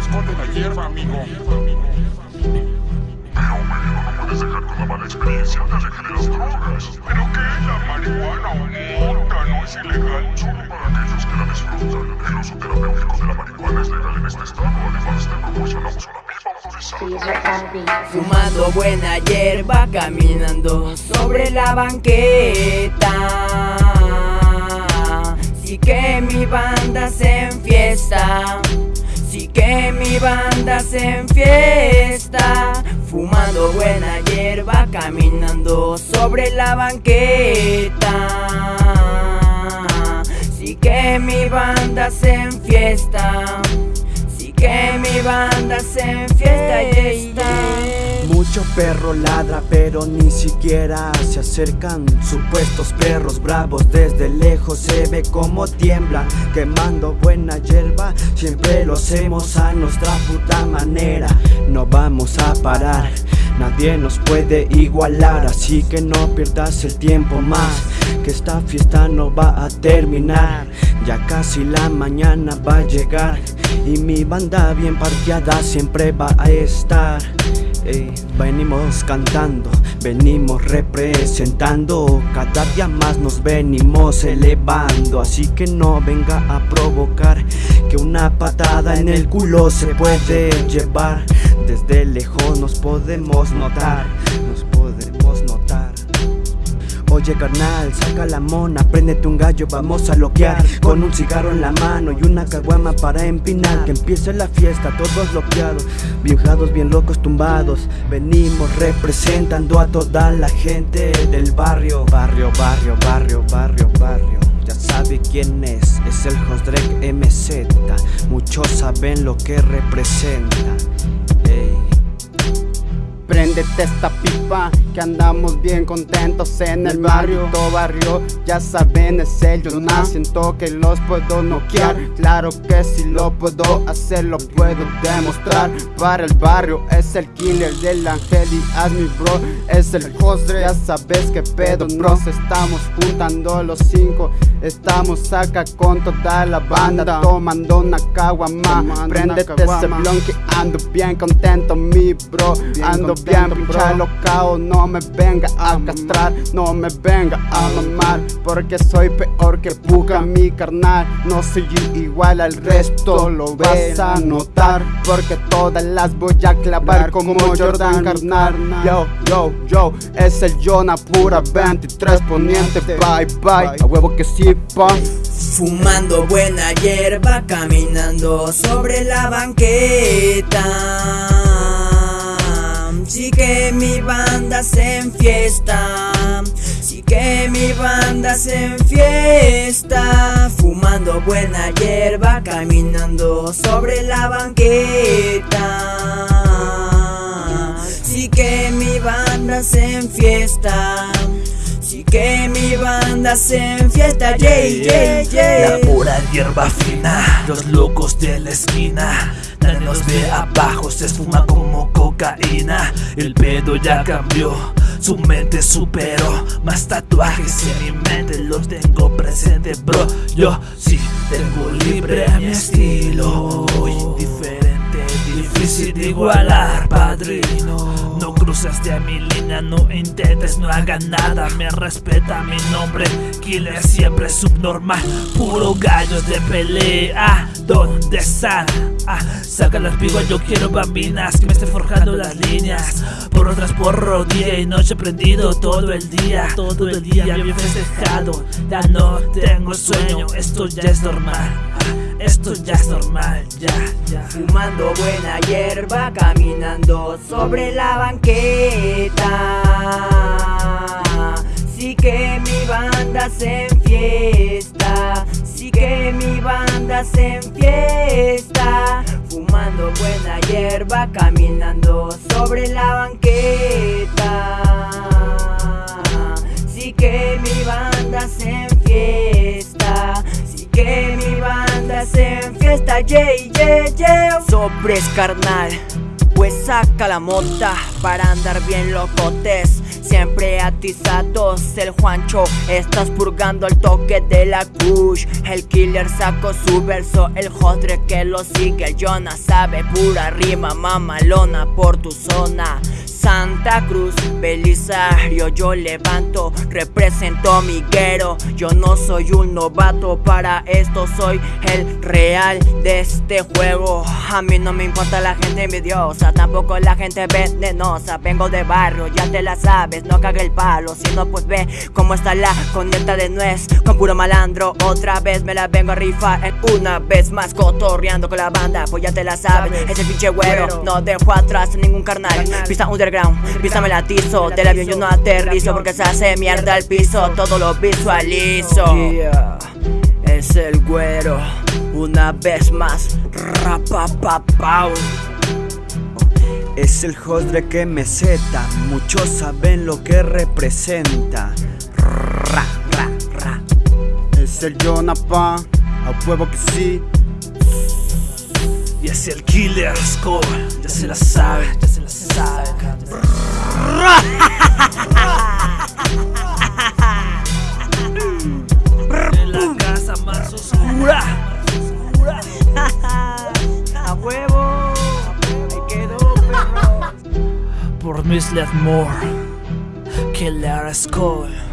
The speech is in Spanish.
esconde la hierba, amigo. Pero, bueno, no puedes dejar con la mala experiencia. Aléjate de las drogas. ¿Pero qué? ¿La marihuana o mota no es ilegal? Solo para aquellos que la disfrutan. El uso terapéutico de la marihuana es legal en este estado. Además, te proporcionamos una. Fumando buena hierba, caminando sobre la banqueta. Sí que mi banda se enfiesta. Sí que mi banda se enfiesta. Fumando buena hierba, caminando sobre la banqueta. Sí que mi banda se enfiesta. Sí que mi banda se enfiesta y está. Mucho perro ladra pero ni siquiera se acercan. Supuestos perros bravos desde lejos se ve como tiemblan Quemando buena hierba. Siempre lo hacemos a nuestra puta manera. No vamos a parar Nadie nos puede igualar, así que no pierdas el tiempo más Que esta fiesta no va a terminar. Ya casi la mañana va a llegar Y mi banda bien parqueada siempre va a estar Venimos cantando, venimos representando. Cada día más nos venimos elevando. Así que no venga a provocar Que una patada en el culo se puede llevar. Desde lejos Nos podemos notar Oye carnal, saca la mona, préndete un gallo, vamos a loquear. Con un cigarro en la mano y una caguama para empinar. Que empiece la fiesta, todos loqueados Viejados bien locos tumbados. Venimos representando a toda la gente del barrio. Barrio, barrio, barrio, barrio, barrio. Ya sabe quién es, es el Josdrek MZ Muchos saben lo que representa. Préndete esta pipa que andamos bien contentos en el barrio. Todo barrio, ya saben es el Jonas Siento que los puedo noquear. Claro que si lo puedo hacer, lo puedo demostrar. Para el barrio es el killer del ángel y haz mi bro Es el hostre, ya sabes que pedo Nos estamos juntando los cinco. Estamos acá con toda la banda Tomando una caguama. Préndete ese blon que ando bien contento mi bro. Ando bien pincha locao No me venga a castrar No me venga a mamar Porque soy peor que puca mi carnal. No soy igual al resto Lo vas a notar Porque todas las voy a clavar como Jordan carnal. Yo, yo, yo Es el Jonah pura 23 poniente. Bye, bye. A huevo que sí, pa Fumando buena hierba, caminando sobre la banqueta. Sí que mi banda se enfiesta. Sí que mi banda se enfiesta. Fumando buena hierba, caminando sobre la banqueta. Sí que mi banda se enfiesta. Que mi banda se enfiesta, yeah, yeah, yeah. La pura hierba fina, los locos de la esquina. Nadie nos ve abajo, se esfuma como cocaína. El pedo ya cambió, su mente superó. Más tatuajes en mi mente los tengo presente, bro. Yo sí tengo libre mi estilo. Muy diferente, difícil de igualar, padrino. No cruzaste a mi línea, no intentes, no hagas nada Me respeta mi nombre, killer siempre subnormal Puro gallos de pelea, ¿dónde están? Ah, saca las piguas, yo quiero bambinas Que me estén forjando las líneas Por otras porro, día y noche prendido todo el día Todo el día bien festejado Ya no tengo sueño, esto ya es normal esto ya es normal, ya, ya. Fumando buena hierba, caminando sobre la banqueta. Sí que mi banda se enfiesta. Sí que mi banda se enfiesta. Fumando buena hierba, caminando sobre la banqueta. Sí que mi banda se enfiesta. Yeah, yeah. Sobres carnal, Pues saca la mota para andar bien locotes. Siempre atizados el Juancho. Estás purgando el toque de la kush. El killer sacó su verso El jodre que lo sigue. El Jonah sabe pura rima mamalona por tu zona Santa Cruz, Belisario, yo levanto, represento mi guero. Yo no soy un novato, para esto soy el real de este juego. A mí no me importa la gente envidiosa, tampoco la gente venenosa. Vengo de barrio, ya te la sabes, no cague el palo. Si no pues ve cómo está la conecta de nuez. Con puro malandro, otra vez me la vengo a rifar. En Una vez más cotorreando con la banda, pues ya te la sabes. Ese pinche güero, no dejo atrás a ningún carnal. Pista underground. Písame el atizo, del avión yo no aterrizo Porque se hace mierda el piso, todo lo visualizo. Es el güero, una vez más Rapapapau Es el jodre que me zeta, muchos saben lo que representa. Ra. Es el Jonapa, a huevo que sí. Y es el Killer Score, ya se la sabe, perro Por Miss Moore, Killer Score.